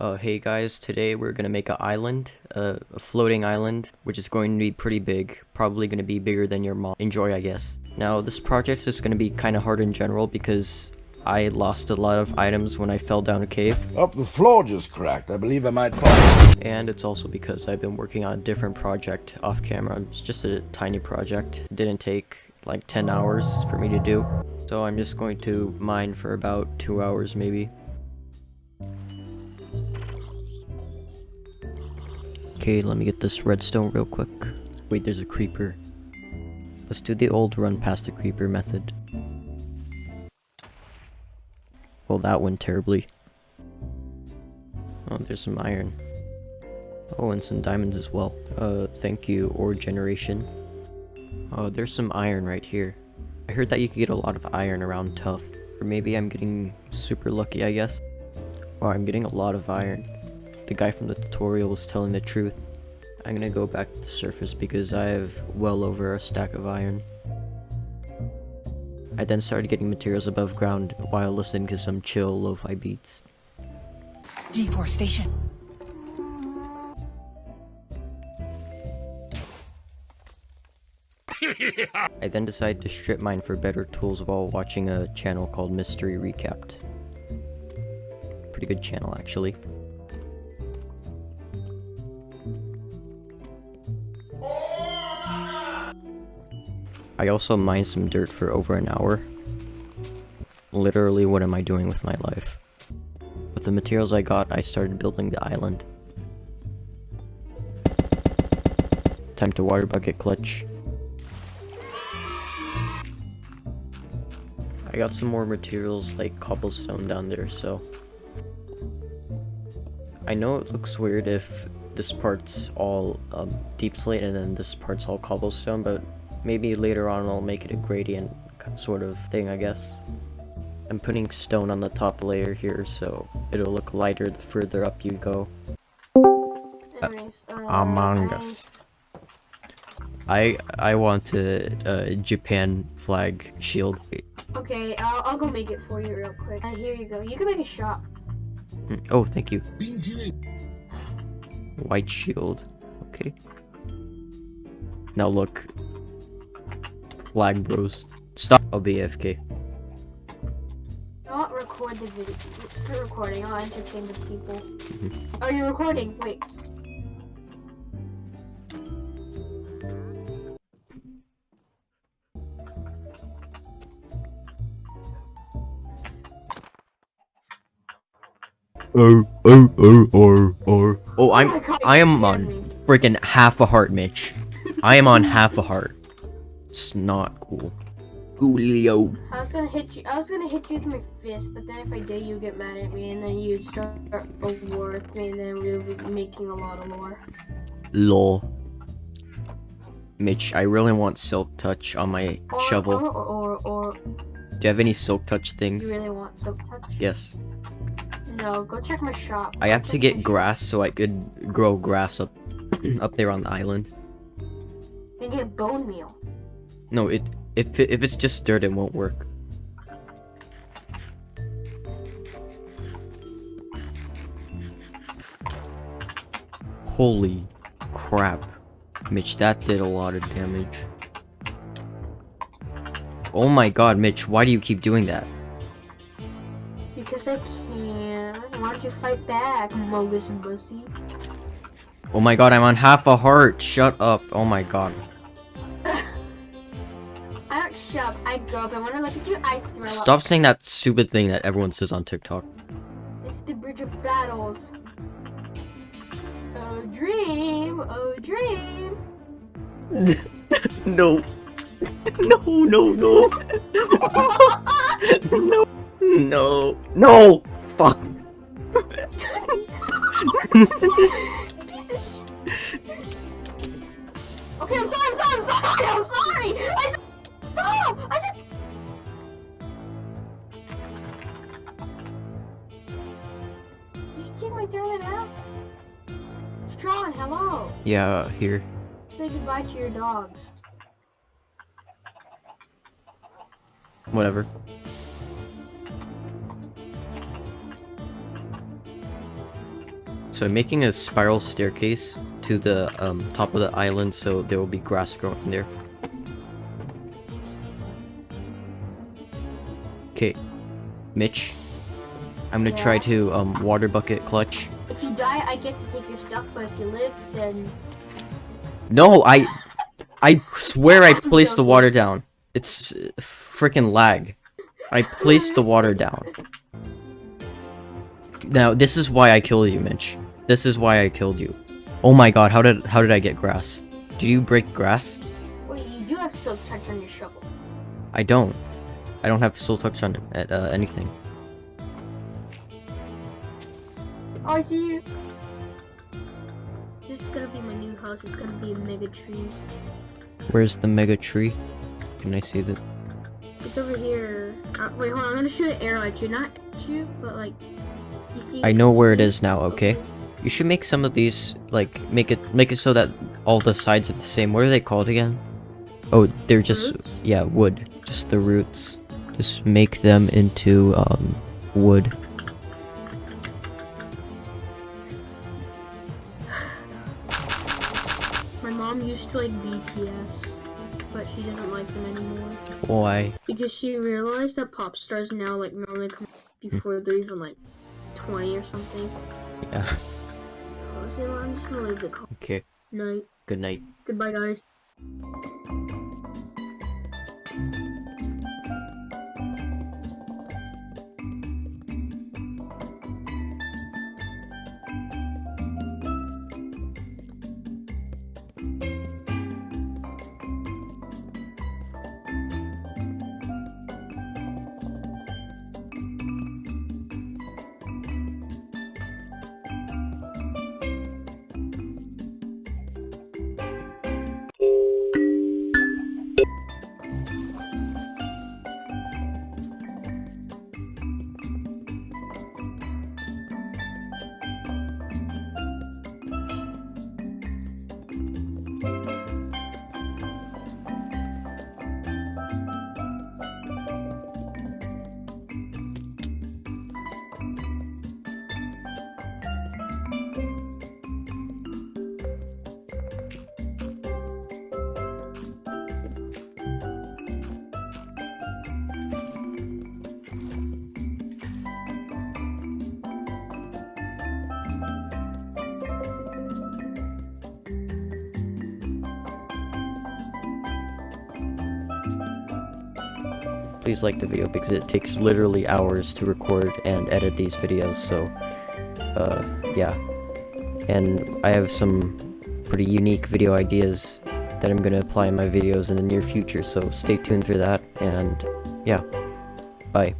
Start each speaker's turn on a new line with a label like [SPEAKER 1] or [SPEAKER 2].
[SPEAKER 1] Uh, hey guys, today we're gonna make an island, uh, a floating island, which is going to be pretty big, probably gonna be bigger than your mom. Enjoy, I guess. Now, this project is gonna be kind of hard in general because I lost a lot of items when I fell down a cave,
[SPEAKER 2] Up the floor just cracked. I believe I might fall.
[SPEAKER 1] and it's also because I've been working on a different project off camera. It's just a tiny project. It didn't take like 10 hours for me to do. So I'm just going to mine for about 2 hours maybe. Okay, let me get this redstone real quick. Wait, there's a creeper. Let's do the old run past the creeper method. Well, that went terribly. Oh, there's some iron. Oh, and some diamonds as well. Uh, thank you, ore generation. Oh, there's some iron right here. I heard that you could get a lot of iron around tuff. Or maybe I'm getting super lucky, I guess. Oh, I'm getting a lot of iron. The guy from the tutorial was telling the truth. I'm gonna go back to the surface because I have well over a stack of iron. I then started getting materials above ground while listening to some chill lo-fi beats.
[SPEAKER 3] Deforestation.
[SPEAKER 1] I then decided to strip mine for better tools while watching a channel called Mystery Recapped. Pretty good channel, actually. I also mined some dirt for over an hour. Literally, what am I doing with my life? With the materials I got, I started building the island. Time to water bucket clutch. I got some more materials like cobblestone down there, so... I know it looks weird if this part's all um, deepslate and then this part's all cobblestone, but maybe later on I'll make it a gradient sort of thing, I guess. I'm putting stone on the top layer here, so it'll look lighter the further up you go.
[SPEAKER 4] Anyways, uh,
[SPEAKER 1] Among
[SPEAKER 4] I-
[SPEAKER 1] Us. I I want a, a Japan flag shield.
[SPEAKER 4] Okay, I'll, I'll go make it for you real quick. Uh, here you go. You can make a shop.
[SPEAKER 1] Mm, Oh, thank you. White shield. Okay. Now look. Flag bros. Stop. I'll be AFK.
[SPEAKER 4] Not record the video. Start recording. I'll entertain the people. Mm-hmm. Oh, you're recording. Wait.
[SPEAKER 1] Oh, oh, oh, oh, oh. Oh,
[SPEAKER 4] Oh
[SPEAKER 1] I'm,
[SPEAKER 4] oh
[SPEAKER 1] I am on
[SPEAKER 4] me.
[SPEAKER 1] freaking half a heart, Mitch. I am on half a heart. It's not cool. Coolio.
[SPEAKER 4] I was gonna hit you. I was gonna hit you with my fist, but then if I did, you'd get mad at me, and then you'd start a war with me, and then we would be making a lot of lore.
[SPEAKER 1] Lore. Mitch, I really want silk touch on my
[SPEAKER 4] Or,
[SPEAKER 1] shovel.
[SPEAKER 4] Or, or, or, or,
[SPEAKER 1] Do you have any silk touch things?
[SPEAKER 4] you really want silk touch?
[SPEAKER 1] Yes.
[SPEAKER 4] No, go check my shop.
[SPEAKER 1] I
[SPEAKER 4] Go
[SPEAKER 1] have to get grass so I could grow grass up up there on the island.
[SPEAKER 4] And get bone meal.
[SPEAKER 1] No, it if it, if it's just dirt, it won't work. Holy crap. Mitch, that did a lot of damage. Oh my god, Mitch, why do you keep doing that?
[SPEAKER 4] Because I can. Why don't you fight back, Mogus Bussy?
[SPEAKER 1] Oh my god, I'm on half a heart. Shut up. Oh my god.
[SPEAKER 4] I don't shove. I go up. And when I look at you, I throw up.
[SPEAKER 1] Stop saying that stupid thing that everyone says on TikTok.
[SPEAKER 4] This is the bridge of battles. Oh dream, oh dream.
[SPEAKER 1] no. No, no, no. no. No. No. Fuck.
[SPEAKER 4] Piece of shit. Okay, I'm sorry, I'm sorry, I'm sorry, I'm sorry. I said, stop. I said. Did you my throwing axe? Strong, hello.
[SPEAKER 1] Yeah, here.
[SPEAKER 4] Say goodbye to your dogs.
[SPEAKER 1] Whatever. So I'm making a spiral staircase to the um, top of the island so there will be grass growing there. Okay, Mitch, I'm gonna try to um, water bucket clutch.
[SPEAKER 4] If you die, I get to take your stuff, but if you live, then
[SPEAKER 1] No, I, I swear I placed the water down. It's freaking lag. I placed the water down. Now this is why I killed you, Mitch. This is why I killed you. Oh my god, how did how did I get grass? Did you break grass?
[SPEAKER 4] wait, you do have silk touch on your shovel.
[SPEAKER 1] I don't. I don't have soul touch on at uh, anything.
[SPEAKER 4] Oh, I see you. This is gonna be my new house. It's gonna be a mega tree.
[SPEAKER 1] Where's the mega tree? Can I see that?
[SPEAKER 4] It's over here. Uh, wait, hold on. I'm gonna shoot an arrow at you, not at you, but like you see.
[SPEAKER 1] I know where it is now. Okay. You should make some of these like make it make it so that all the sides are the same. What are they called again? Oh, they're just
[SPEAKER 4] Roots?
[SPEAKER 1] yeah, wood. Just the roots. Just make them into um wood.
[SPEAKER 4] My mom used to like BTS, but she doesn't like them anymore
[SPEAKER 1] Why?
[SPEAKER 4] because she realized that pop stars now like normally come before they're even like 20 or something.
[SPEAKER 1] Yeah.
[SPEAKER 4] So I'm just gonna leave the call.
[SPEAKER 1] Okay.
[SPEAKER 4] Night.
[SPEAKER 1] Good night.
[SPEAKER 4] Goodbye, guys.
[SPEAKER 1] Please like the video because it takes literally hours to record and edit these videos. So, uh, yeah. And I have some pretty unique video ideas that I'm gonna apply in my videos in the near future. So stay tuned for that. And yeah, bye.